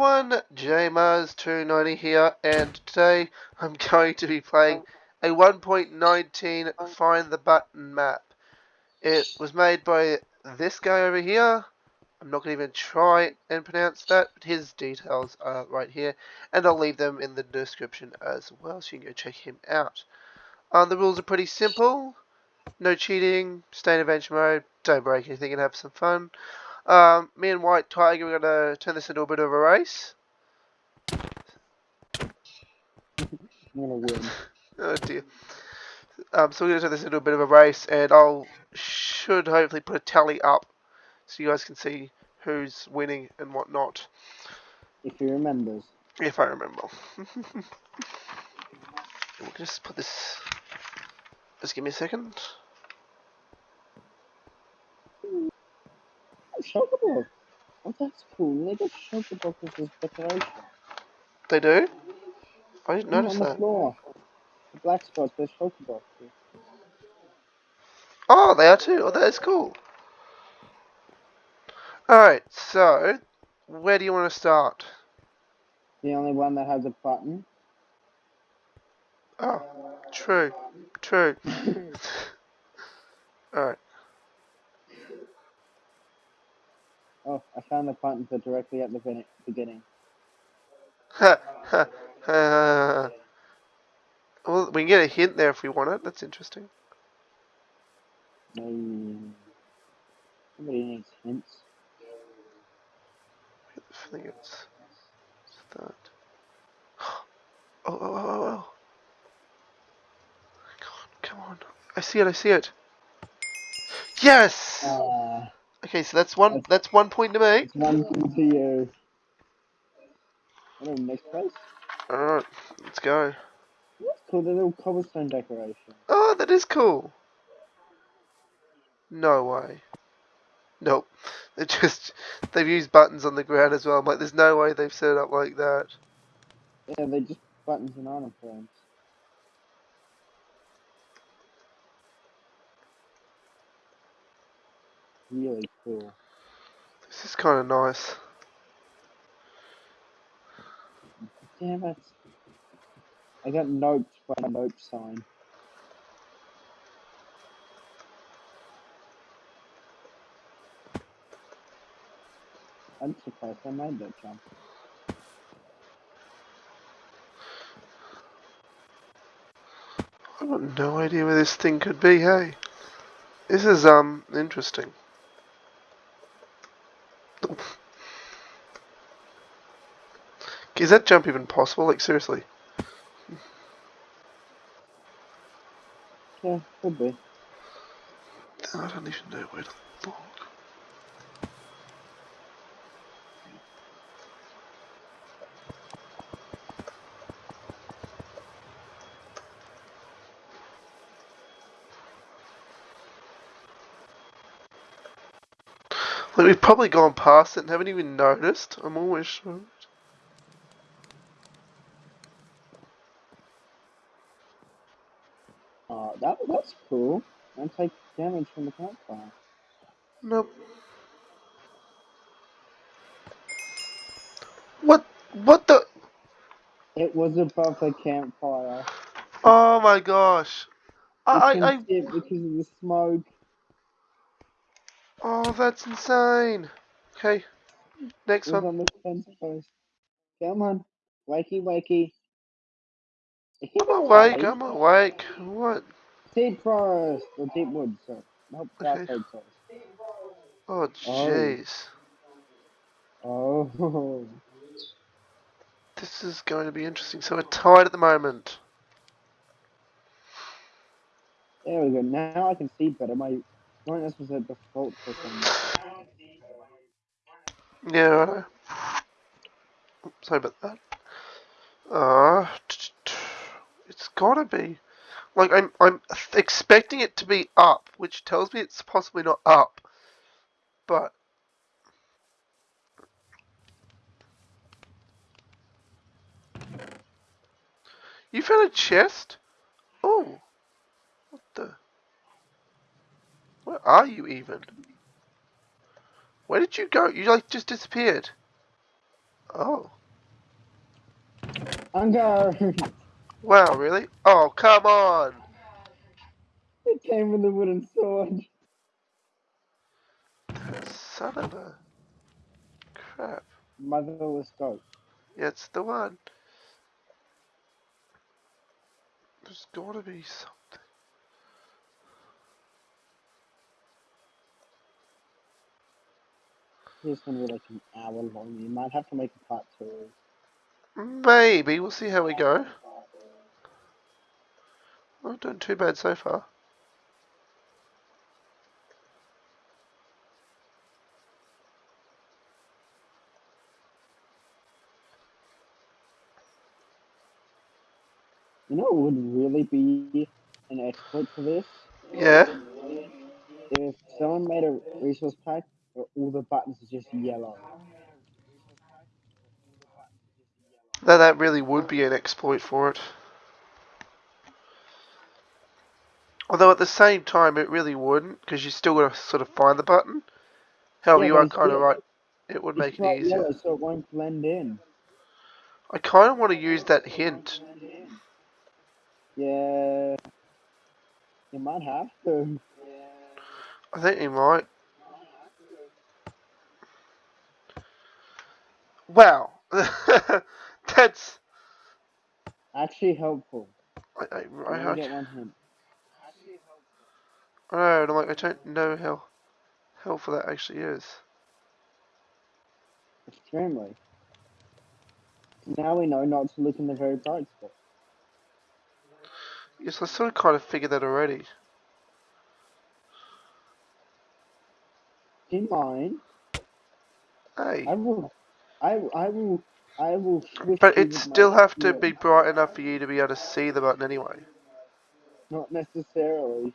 everyone, JMars290 here, and today I'm going to be playing a 1.19 Find the Button map. It was made by this guy over here. I'm not going to even try and pronounce that, but his details are right here, and I'll leave them in the description as well, so you can go check him out. Um, the rules are pretty simple. No cheating, stay in adventure mode, don't break anything and have some fun. Um, me and White Tiger we're going to turn this into a bit of a race. I'm gonna win. Oh dear. Um, so we're going to turn this into a bit of a race, and I'll should hopefully put a tally up so you guys can see who's winning and whatnot, If he remembers. if I remember. we'll just put this. Just give me a second. Oh, Chocobo! Oh, that's cool. They got Chocobo as his decoration. They do? I didn't notice on the that. floor. The black spots, there's Chocobo. Oh, they are too. Oh, that is cool. Alright, so, where do you want to start? The only one that has a button. Oh, true. True. Alright. Oh, I found the buttons are directly at the begin- beginning. Ha, ha, ha. Well, we can get a hint there if we want it. That's interesting. No. Somebody needs hints. I think it's start. Oh, oh, oh, oh, oh. Come on, come on. I see it, I see it. Yes! Uh, Okay, so that's one that's one point to me. one thing to you. Next place? Alright, let's go. That's cool, the little cobblestone decoration. Oh, that is cool. No way. Nope. They just they've used buttons on the ground as well. I'm like, there's no way they've set it up like that. Yeah, they just buttons and item frames. Really cool. This is kind of nice. Damn it. I got noped by a nope sign. I'm surprised I made that jump. I've got no idea where this thing could be. Hey, this is um interesting. Is that jump even possible? Like seriously? Yeah, could be. I don't even know where to look. Like we've probably gone past it and haven't even noticed. I'm always sure. Uh, that that's cool. And take damage from the campfire. Nope. What? What the? It was above the campfire. Oh my gosh! I, I, I because of the smoke. oh, that's insane. Okay, next one. on the fence post. Come on, wakey wakey. I'm awake. I'm awake. What? Deep forest or deep woods. Sorry. Nope, Okay. oak forest. Oh, jeez. Oh, This is going to be interesting. So we're tied at the moment. there we go. Now I can see better. My brightness was at default. Yeah, right. Sorry about that. Uh, it's gotta be. Like I'm, I'm expecting it to be up, which tells me it's possibly not up. But you found a chest? Oh, what the? Where are you even? Where did you go? You like just disappeared. Oh. Unguard! Wow, really? Oh, come on! it came with a wooden sword. Son of a... Crap. Motherless goat. Yeah, it's the one. There's gotta be something. This gonna be like an hour long. You might have to make a part two. Maybe. We'll see how we go. Not doing too bad so far. You know it would really be an exploit for this? Yeah? If someone made a resource pack where all the buttons are just yellow. That, that really would be an exploit for it. Although at the same time, it really wouldn't, because you still got to sort of find the button. However, Yeah, you are kind of right. It would make it easier. yellow, so it won't blend in. I kind of want to use that hint. Yeah. You might have to. I think you might. Wow. That's. Actually helpful. I, I, I, I, get one hint. I don't know, and I'm like, I don't know how helpful that actually is. Extremely. Now we know not to look in the very bright spot. Yes, I sort of kind of figured that already. In mine, Hey. I will, I, I will, I will. But it still have to be bright enough for you to be able to see the button anyway. Not necessarily.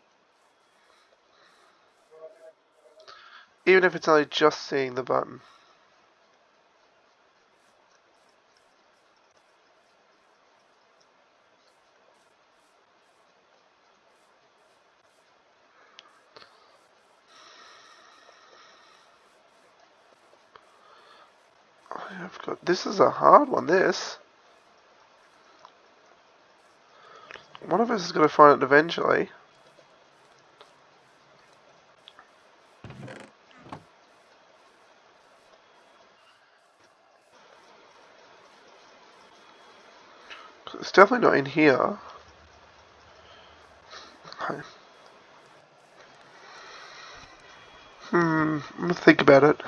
Even if it's only just seeing the button. I've got. This is a hard one. This. One of us is going to find it eventually. It's definitely not in here. Okay. Hmm. I'm gonna think about it.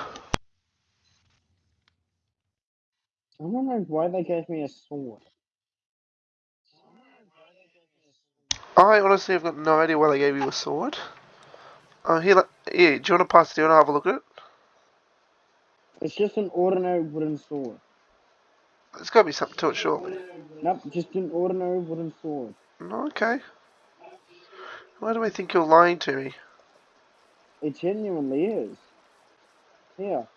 I'm wondering why they gave me a sword. I honestly have got no idea why they gave you a sword. Oh, here, like, here. Do you want to pass it? Do you want to have a look at it? It's just an ordinary wooden sword. There's got to be something to it, surely. Nope, just an ordinary wooden sword. Okay. Why do I think you're lying to me? It genuinely is. Here.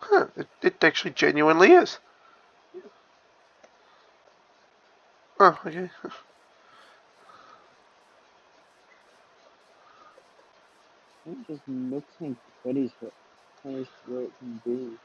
Huh, it, it actually genuinely is. Oh, okay. It just and pretty for place where it can be.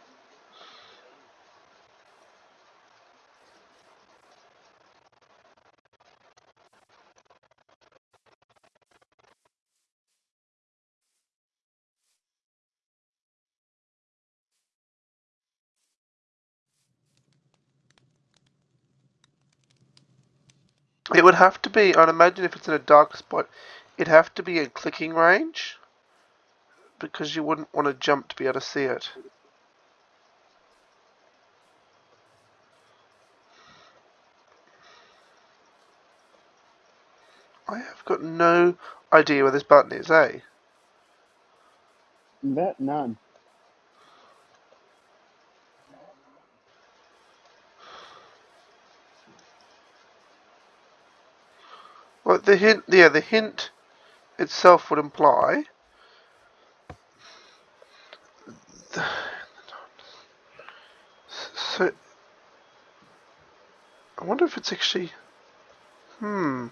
It would have to be, I'd imagine if it's in a dark spot, it'd have to be in clicking range. Because you wouldn't want to jump to be able to see it. I have got no idea where this button is, eh? Bet none. Well, the hint, yeah, the hint itself would imply. I wonder if it's actually... Hmm.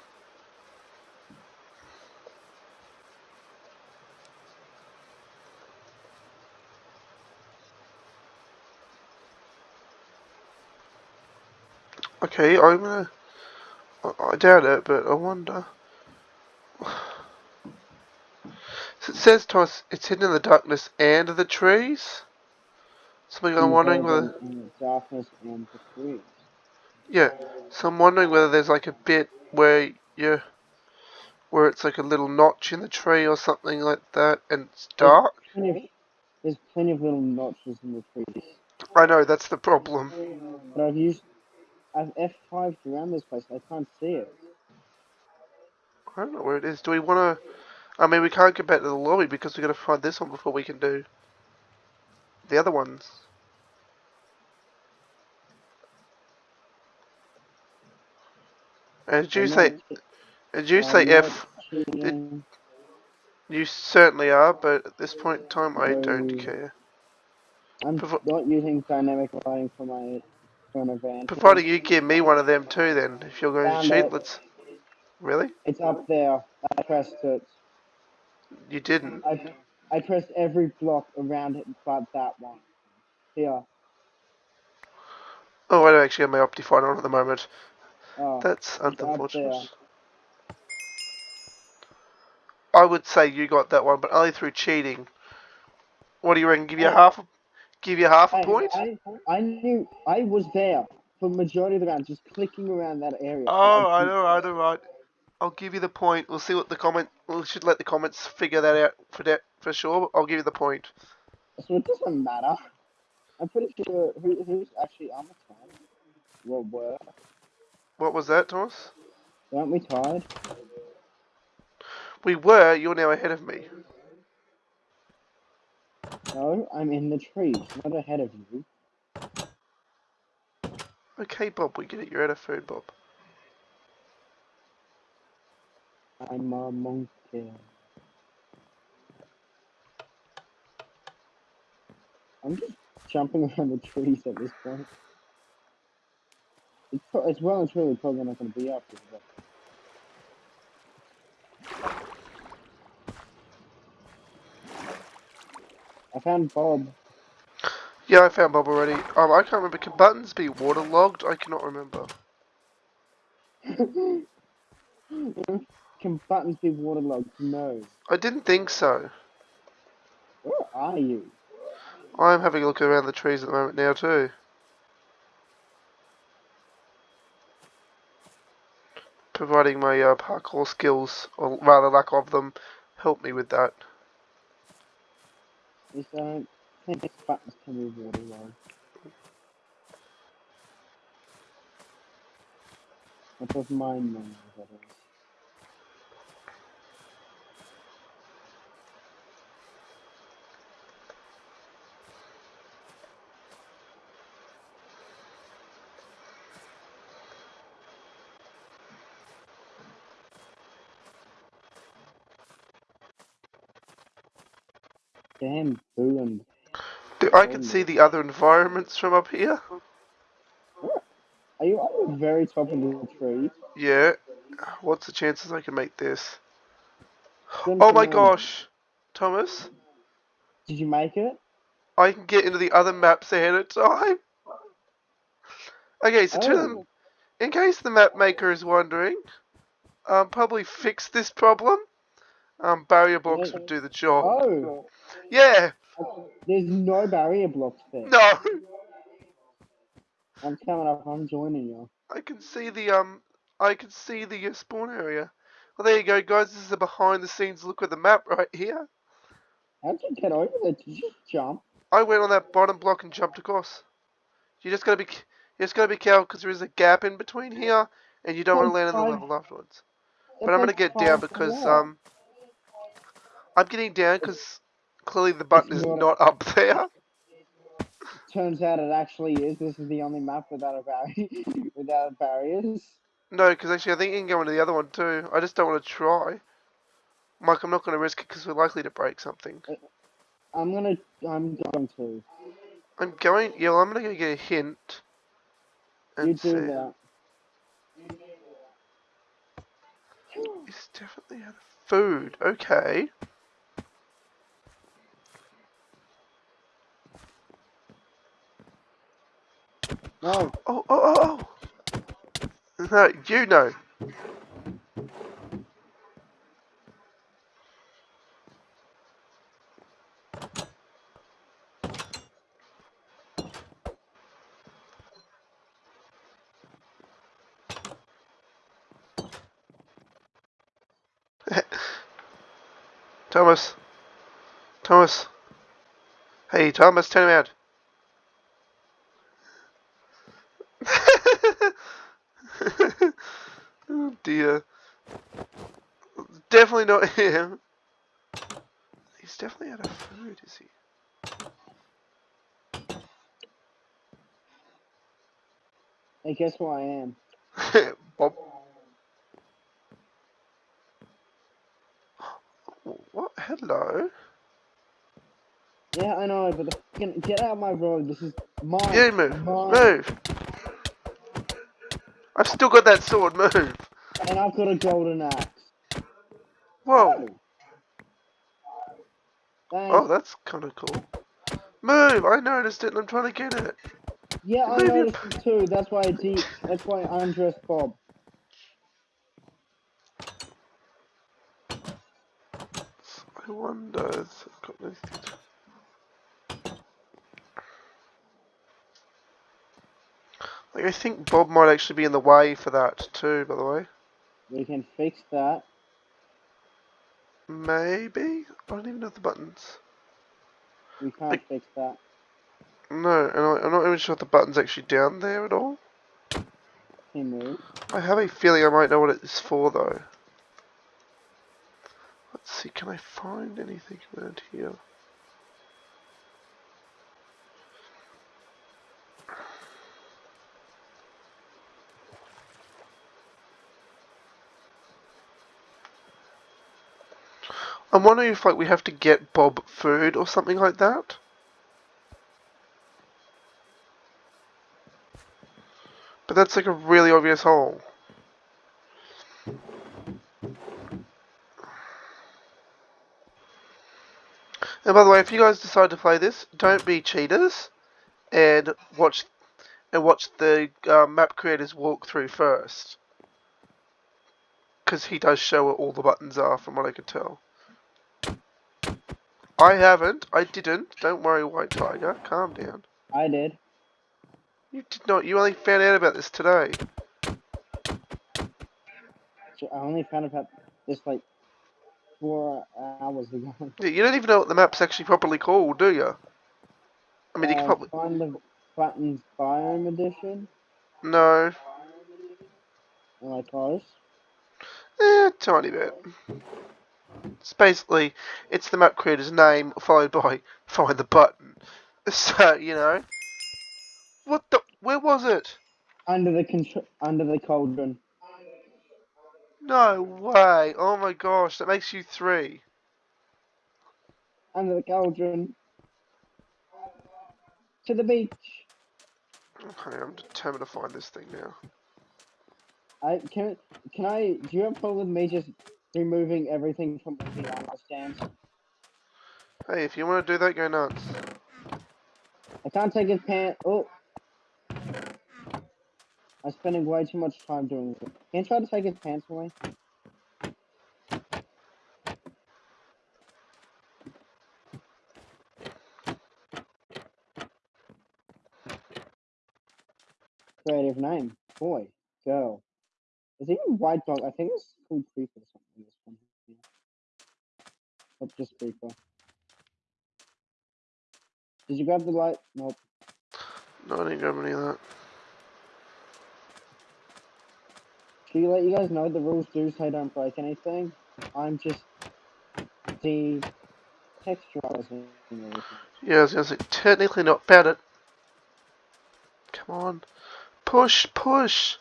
Okay, I'm gonna... I doubt it, but I wonder... So it says to us, it's hidden in the darkness and the trees? Something I'm wondering whether... In the darkness and the trees. Yeah. So I'm wondering whether there's like a bit where you where it's like a little notch in the tree or something like that, and it's dark. Plenty of, there's plenty of little notches in the trees. I know that's the problem. But I've used I've F5 around this place. I can't see it. I don't know where it is. Do we want to? I mean, we can't get back to the lobby because we got to find this one before we can do the other ones. And did you say? Did you say not F? cheating. You certainly are, but at this point in time, I don't care. I'm Provi- not using dynamic lighting for my for an advantage. Providing you give me one of them too, then if you're going to Found cheat, it. let's. Really? It's up there. I pressed it. You didn't. I I pressed every block around it but that one. Here. Oh, I don't actually have my Optifine on at the moment. Oh. That's unfortunate. I would say you got that one, but only through cheating. What do you reckon? Give you Oh. half? A, give you half a I, point? I, I knew I was there for majority of the round, just clicking around that area. Oh, I I know, I know, right. I'll give you the point. We'll see what the comment. We should let the comments figure that out for that for sure. I'll give you the point. So it doesn't matter. I'm pretty sure who, who's actually on the time. Well, were What was that, Thomas? Aren't we tied? We were. You're now ahead of me. No, I'm in the trees, not ahead of you. Okay, Bob. We get it. You're out of food, Bob. I'm a monkey. I'm just jumping around the trees at this point. It's, pro- it's well and truly probably not going to be up here, but I found Bob. Yeah, I found Bob already. Um, I can't remember. Can buttons be waterlogged? I cannot remember. Can buttons be waterlogged? No. I didn't think so. Where are you? I'm having a look around the trees at the moment now too. Providing my uh, parkour skills, or rather lack of them, help me with that. Man. Damn, boo and Do- I can see the other environments from up here. Are you on the very top of the tree? Yeah. What's the chances I can make this? Oh my gosh, Thomas! Did you make it? I can get into the other maps ahead of time. Okay, so to them, Oh, in case the map maker is wondering, um, probably fix this problem. Um, barrier blocks would do the job. oh, Yeah, there's no barrier blocks there. no, I'm coming up. I'm joining you. I can see the um, I can see the uh, spawn area. Well, there you go, guys. This is a behind-the-scenes look at the map right here. How'd you get over there? Did you jump? I went on that bottom block and jumped across. You just gotta be, you just gotta be careful because there is a gap in between here, and you don't want to land on the level afterwards. But I'm gonna get down because um, I'm getting down because clearly the button is not- not up there. Turns out it actually is. This is the only map without a barrier, without barriers. No, because actually I think you can go into the other one too. I just don't want to try. Mike, I'm not going to risk it because we're likely to break something. Uh, I'm gonna. I'm going to. I'm going. Yeah, well, I'm going to go get a hint. You do see. that. It's definitely out of food. Okay. No. Oh, oh, oh, oh. No, you know. Thomas. Thomas. Hey, Thomas, turn around. oh dear. Definitely not him. He's definitely out of food, is he? Hey, guess who I am? Bob. What? Hello? Yeah, I know, but the fucking get out of my road. This is mine. You move. Mine. Move. I've still got that sword. Move. And I've got a golden axe. Whoa. Oh, that's kind of cool. Move. I noticed it and I'm trying to get it. yeah, I maybe- noticed it too. That's why I de- That's why I undressed Bob. I wonder if I've got anything to... Like, I think Bob might actually be in the way for that too, by the way. We can fix that. Maybe? I don't even know the buttons. We can't fix that. No, and I, I'm not even sure if the button's actually down there at all. He moved. I have a feeling I might know what it's for though. Let's see, can I find anything around here? I'm wondering if like we have to get Bob food or something like that. But that's like a really obvious hole. And by the way, if you guys decide to play this, don't be cheaters and watch and watch the uh, map creators walk through first, because he does show where all the buttons are, from what I can tell. I haven't. I didn't. Don't worry, White Tiger. Calm down. I did. You did not. You only found out about this today. So I only found out this like four hours ago. Yeah, You don't even know what the map's actually properly called, do you? I mean, you can Uh, probably Find the buttons biome edition. no. I close? Eh, tiny bit. It's basically, it's the map creator's name followed by find the button. So, you know. What the? Where was it? Under the under the cauldron. No way. Oh my gosh, that makes you three. Under the cauldron. To the beach. Okay, I'm determined to find this thing now. I can can I do you have a problem with me just removing everything from the armor stands? Hey, if you want to do that, go nuts. I can't take his pants. Oh, I'm spending way too much time doing this. Can you try to take his pants away? Creative name, boy, girl. Is it even white dog? I think it's called creeper or something. This one. Yeah. Just creeper. Did you grab the light? Nope. No, I didn't grab any of that. Can you let you guys know the rules do say don't break anything? I'm just the texturizing everything. Yeah, I was gonna say, technically not bad at. Come on. Push, push!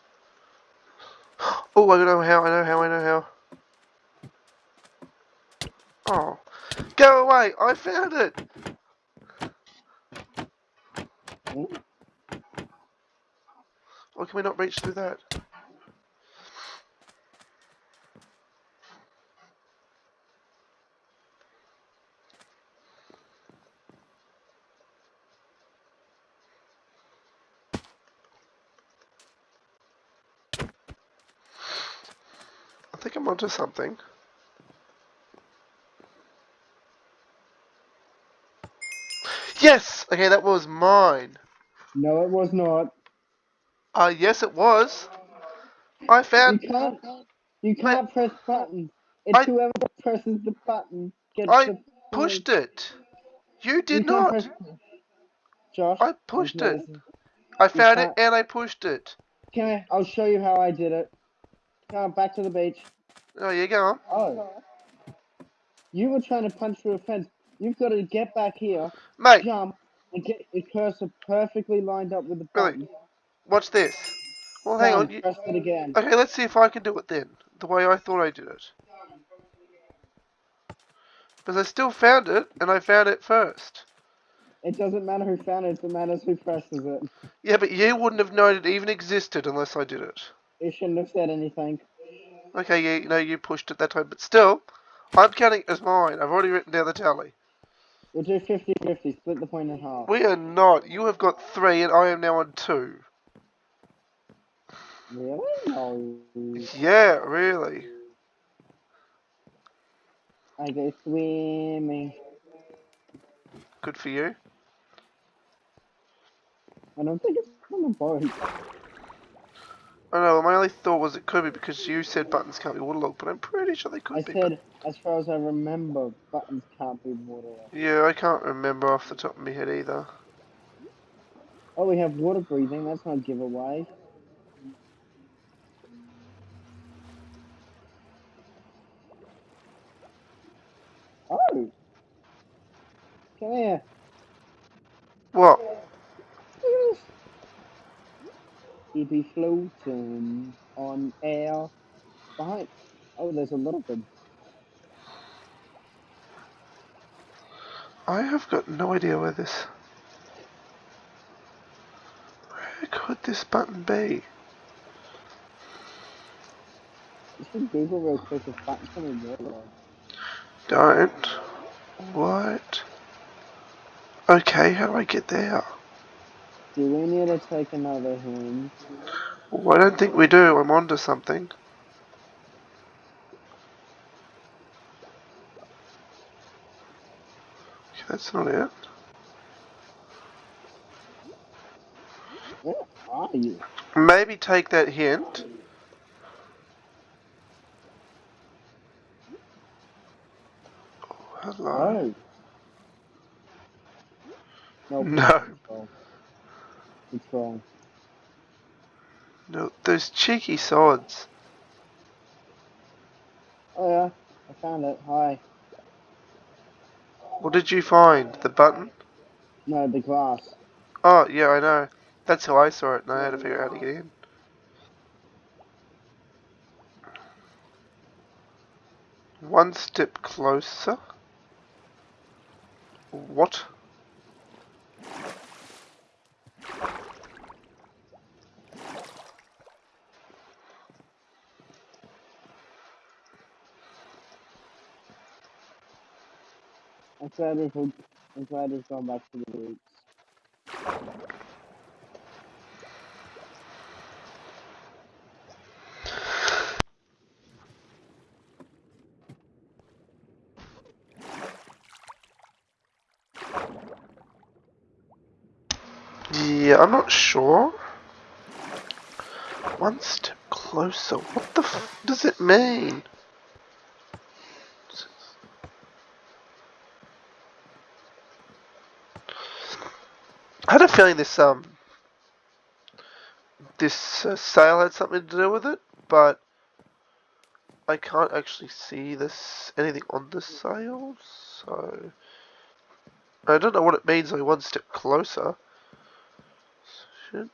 Oh, I know how, I know how, I know how. Oh. Go away! I found it! Hmm? Why can we not reach through that? Think I'm onto something. Yes! Okay, that was mine. No, it was not. Uh, yes, it was. I found... You can't. You can't press buttons. It's I- whoever presses the button gets I the pushed it. You You did can't press- Josh, I pushed it. I found it and I pushed it. Come here, I'll show you how I did it. Come on, back to the beach. Oh, you go on. Oh. You were trying to punch through a fence. You've got to get back here, Mate, jump, and get your cursor perfectly lined up with the Really? button. watch this. Well, hang on. You... Press it again. Okay, let's see if I can do it then. The way I thought I did it. Because I still found it, and I found it first. It doesn't matter who found it, it matters who presses it. Yeah, but you wouldn't have known it even existed unless I did it. You shouldn't have said anything. Okay, yeah, you know, you pushed it that time, but still, I'm counting as mine. I've already written down the tally. We'll do 50-50, split the point in half. We are not. You have got three, and I am now on two. Really? No. Yeah, really. I go swimming. Good for you. I don't think it's on the boat. I know, my only thought was it could be because you said buttons can't be waterlogged, but I'm pretty sure they could I be. said, as far as I remember, buttons can't be waterlogged. Yeah, I can't remember off the top of my head either. Oh, we have water breathing. That's not giveaway. Oh! Come here. What? He'd be floating on air behind. Oh, there's a little bit. I have got no idea where this. Where could this button be? You should Google real quick if can be waterlogged. Don't. What? Okay, how do I get there? Do we need to take another hint? Well, I don't think we do. I'm onto something. Okay, that's not it. Where are you? Maybe take that hint. Oh, hello. Oh. No. No. Control. Control. No, those cheeky sods. Oh yeah, I found it. Hi. What did you find? The button? No, the glass. Oh, yeah, I know. That's how I saw it, and I had to figure out how to get in. One step closer. What? I'm glad we've I'm glad we've gone back to the roots. Yeah, I'm not sure. One step closer. What the f does it mean? I had a feeling this um this uh, sail had something to do with it, but I can't actually see this anything on the sail, so I don't know what it means. Like one step closer. Shit.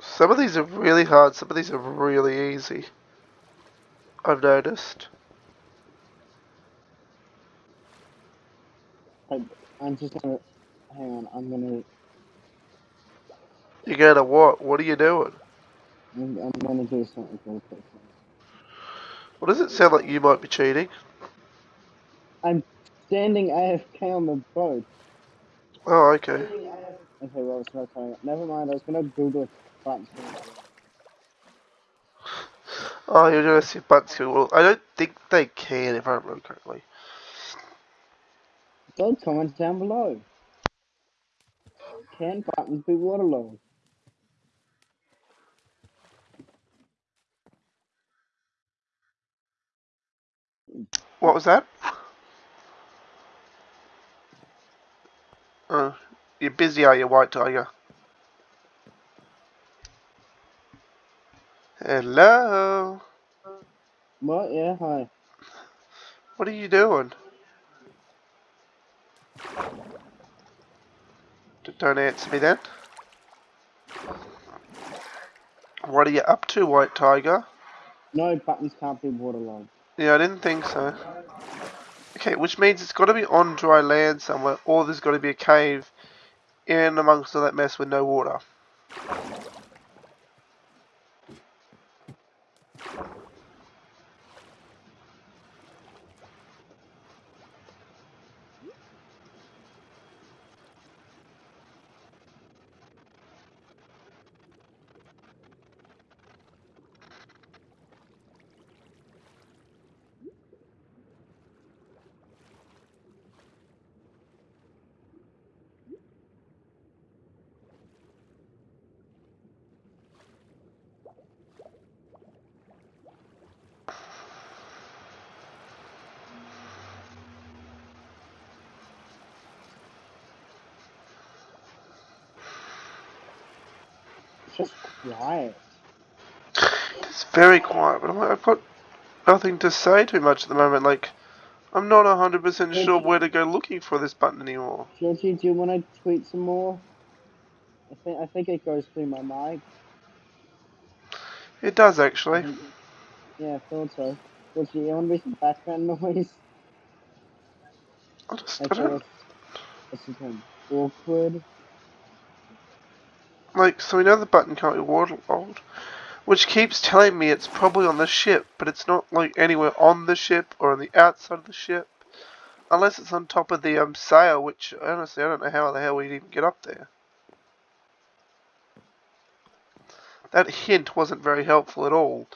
Some of these are really hard, some of these are really easy. I've noticed. I'm just gonna hang on. I'm gonna You're gonna what? What are you doing? I'm, I'm gonna do something real quick. What does it sound like you might be cheating? I'm standing AFK on the boat. Oh, okay. Okay, well, it's not coming up. Never mind, I was gonna Google if buttons can water Oh, you're gonna see buttons well, I don't think they can if I remember correctly. Don't comment down below. Can buttons be waterlogged? What was that? Oh, you're busy, are you, White Tiger? Hello? What? Yeah, hi. What are you doing? D- Don't answer me then. What are you up to, White Tiger? No buttons can't be waterlogged. Yeah, I didn't think so. Okay, which means it's got to be on dry land somewhere, or there's got to be a cave in amongst all that mess with no water. Just quiet. It's very quiet, but I'm- I've got nothing to say too much at the moment. Like, I'm not 100% sure Georgie- where to go looking for this button anymore. Georgie, do you want to tweet some more? I think I think it goes through my mic. It does, actually. Yeah, I thought so. You to be some background noise? I just, I Okay, don't, what's, what's the term? Awkward. Like, so we know the button can't be waterlogged, which keeps telling me it's probably on the ship, but it's not, like, anywhere on the ship or on the outside of the ship. Unless it's on top of the um, sail, which, honestly, I don't know how the hell we'd even get up there. That hint wasn't very helpful at all.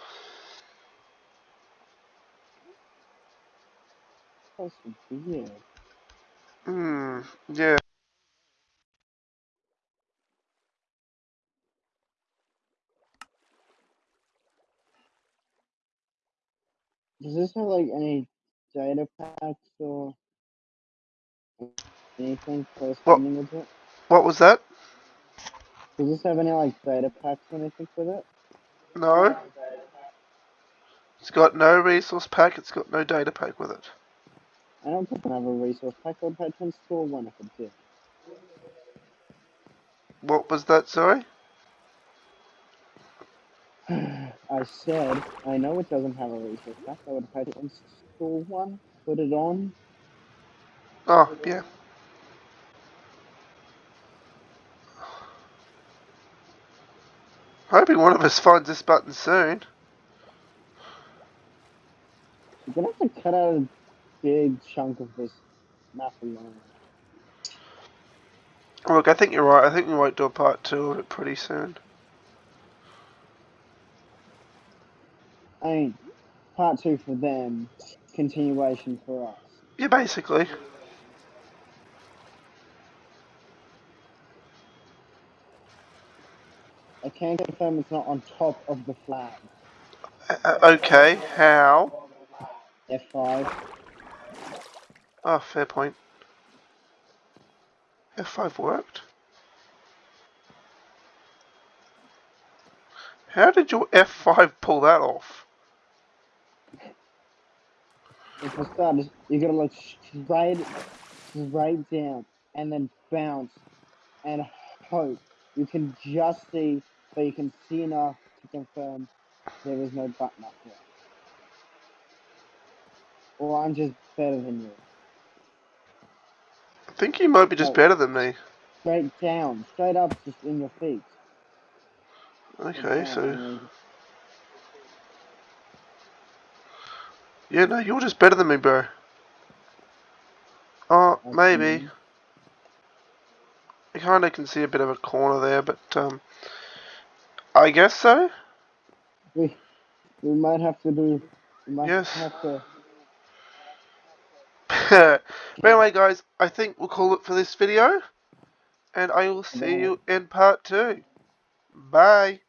Hmm, yeah. Does this have like any data packs or anything corresponding with it? What was that? Does this have any like data packs or anything with it? No. It's got no resource pack, it's got no data pack with it. I don't think I have a resource pack. I would have to install one if it did. What was that, sorry? I said I know it doesn't have a resource pack. I would have had to install one, put it on. Oh, yeah. Hoping one of us finds this button soon. You're gonna have to cut out a big chunk of this map alone. Look, I think you're right. I think we might do a part two of it pretty soon. I mean, part two for them, continuation for us. Yeah, basically. I can confirm it's not on top of the flag. Uh, uh, okay, how? F5. Oh, fair point. F5 worked. How did your F5 pull that off? And for starters, you gotta look straight, straight down, and then bounce, and hope you can just see, but you can see enough to confirm there is no button up there. Or I'm just better than you. I think you might be just better than me. Straight down, straight up, just in your feet. Okay, so yeah, no, you're just better than me, bro. Oh, maybe. Okay. kind of can see a bit of a corner there, but um, I guess so. We we might have to do. Yes. have to. but anyway, guys, I think we'll call it for this video, and I will see Bye. you in part two. Bye.